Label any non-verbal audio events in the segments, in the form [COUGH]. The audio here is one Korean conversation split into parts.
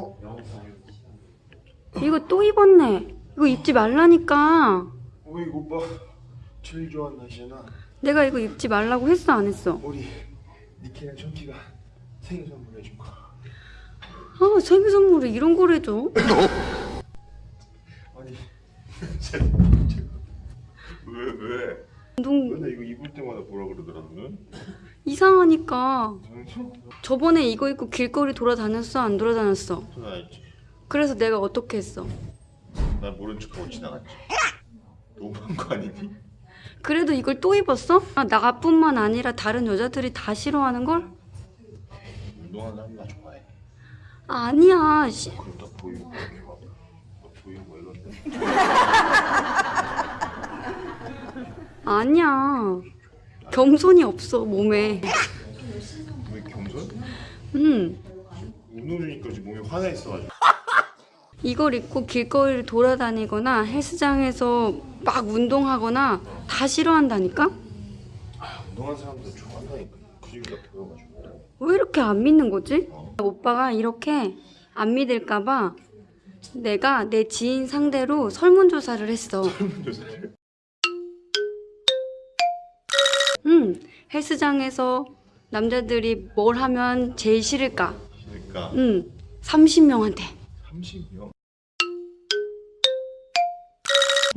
어. 이거 또 입었네. 이거 입지 말라니까. 어이 오빠 제일 좋아하는 날씨잖아. 내가 이거 입지 말라고 했어 안 했어? 우리 니키랑 천키가 생일 선물 해준 거. 아 생일 선물에 이런 걸 해줘? [LAUGHS] 아니 [LAUGHS] 왜 왜? 운동 맨날 이거 입을 때마다 뭐라 그러더라 너는? 이상하니까. [LAUGHS] 저번에 이거 입고 길거리 돌아다녔어 안 돌아다녔어? 돈 알지 그래서 내가 어떻게 했어? 난 모른 척하고 지나갔지 너무한 거 아니니? 그래도 이걸 또 입었어? 아, 나뿐만 아니라 다른 여자들이 다 싫어하는 걸? 운동하는 사람 나 좋아해 아, 아니야. 씨. 그럼 나 보이고 이렇게 막, 나 보이고 뭐 이런데 [LAUGHS] 아니야. 겸손이 없어 몸에. 왜 겸손? 음. 운동 중이니까 지금 몸이 화나 있어가지고 [LAUGHS] 이걸 입고 길거리를 돌아다니거나 헬스장에서 막 운동하거나 다 싫어한다니까? 아, 운동하는 사람들 좋아한다니까 그 중에 나 보여가지고 왜 이렇게 안 믿는 거지? 오빠가 이렇게 안 믿을까봐 내가 내 지인 상대로 설문조사를 했어. [LAUGHS] 설문조사를 응, 헬스장에서 남자들이 뭘 하면 제일 싫을까? 그러니까 응, 30명한테. 30명?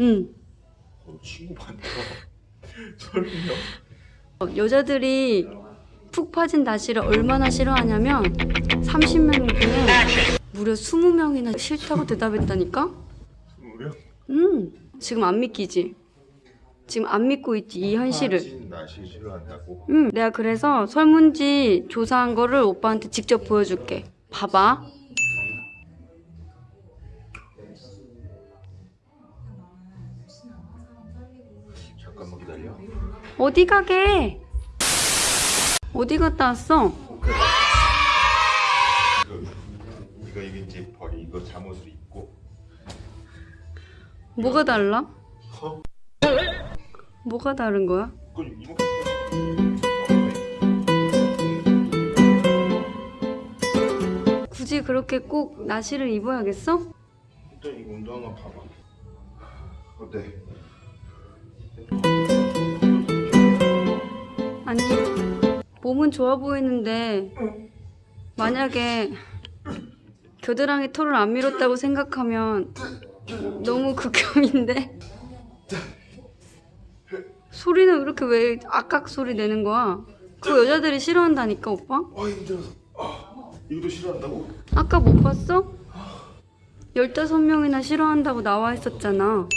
응. 어, 친구 많다 [LAUGHS] 30명? 어, 여자들이 푹 빠진 나시를 얼마나 싫어하냐면 30명 중에 무려 20명이나 싫다고 대답했다니까? 20명? 응. 지금 안 믿기지? 지금 안 믿고 있지 이 현실을. 빠진 나시 싫어한다고? 응. 내가 그래서 설문지 조사한 거를 오빠한테 직접 보여줄게. 봐봐. 잠깐만 기다려 어디 가게? 어디 갔다 왔어? 이거 이거 이제 버리 이거 잠옷을 입고 뭐가 달라? 허? 뭐가 다른 거야? 굳이 그렇게 꼭 나시를 입어야겠어? 일단 이거 운동한 거 봐봐 어때? 아니 몸은 좋아 보이는데 만약에 겨드랑이 털을 안 밀었다고 생각하면 너무 극혐인데 소리는 이렇게 왜 악악 소리 내는 거야? 그 여자들이 싫어한다니까 오빠? 아 힘들어서 아, 이것도 싫어한다고? 아까 못 봤어? 15명이나 싫어한다고 나와 있었잖아.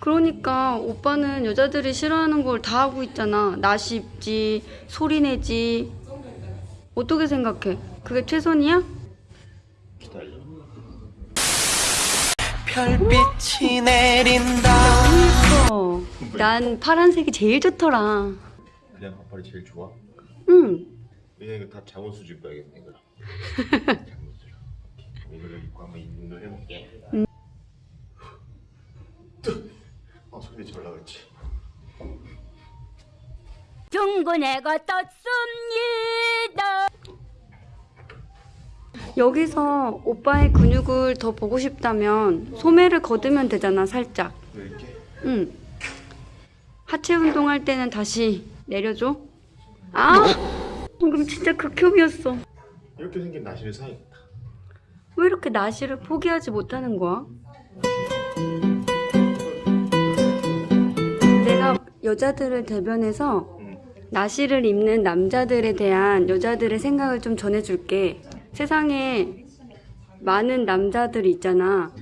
그러니까 오빠는 여자들이 싫어하는 걸 다 하고 있잖아. 나시 입지, 소리 내지. 어떻게 생각해? 그게 최선이야? 기다려 별빛이 내린다 어, 난 파란색이 제일 좋더라. 그냥 반팔이 제일 좋아? 응. 그냥 이거 다 잠옷을 좀 입어야겠네 그럼 잠옷을 이거를 입고 한번 운동 해볼게 아 소리 잘 나갔지 중군애가 떴습니다. 여기서 오빠의 근육을 더 보고 싶다면 소매를 걷으면 되잖아, 살짝. 응. 하체 운동할 때는 다시 내려줘. 아! 그럼 진짜 극혐이었어. 이렇게 생긴 나시를 사야겠다 왜 이렇게 나시를 포기하지 못하는 거야? 내가 여자들을 대변해서 응 나시를 입는 남자들에 대한 여자들의 생각을 좀 전해줄게. 세상에 많은 남자들이 있잖아.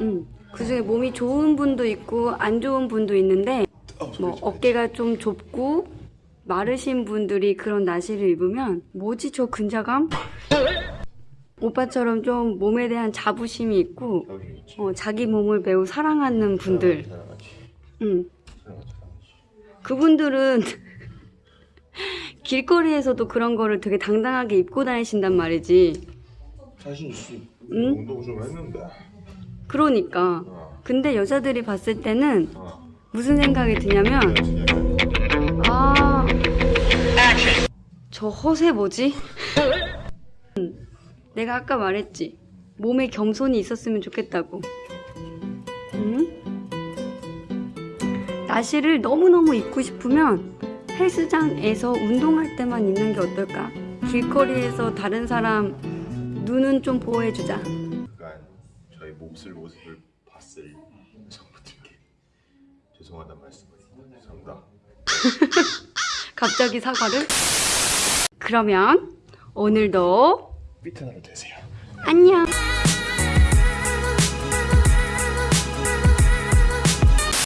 응. 그 중에 몸이 좋은 분도 있고 안 좋은 분도 있는데 아, 소리 뭐좀 어깨가 좀 좁고 마르신 분들이 그런 나시를 입으면 뭐지 저 근자감? 오빠처럼 좀 몸에 대한 자부심이 있고 어, 자기 몸을 매우 사랑하는 분들 응. 사랑하지 그분들은 길거리에서도 그런 거를 되게 당당하게 입고 다니신단 말이지 자신 있지 응? 운동 좀 했는데 그러니까 어. 근데 여자들이 봤을 때는 어. 무슨 생각이 드냐면 아, 저 허세 뭐지? 음, [LAUGHS] 내가 아까 말했지. 몸에 겸손이 있었으면 좋겠다고. 응? 나시를 너무너무 입고 싶으면 헬스장에서 운동할 때만 입는 게 어떨까? 길거리에서 다른 사람 눈은 좀 보호해주자. 그간 저희 몹쓸 모습을 봤을 여성분들께 죄송하다는 말씀을 죄송합니다. [LAUGHS] 갑자기 사과를? 그러면 오늘도 하루 되세요. 안녕!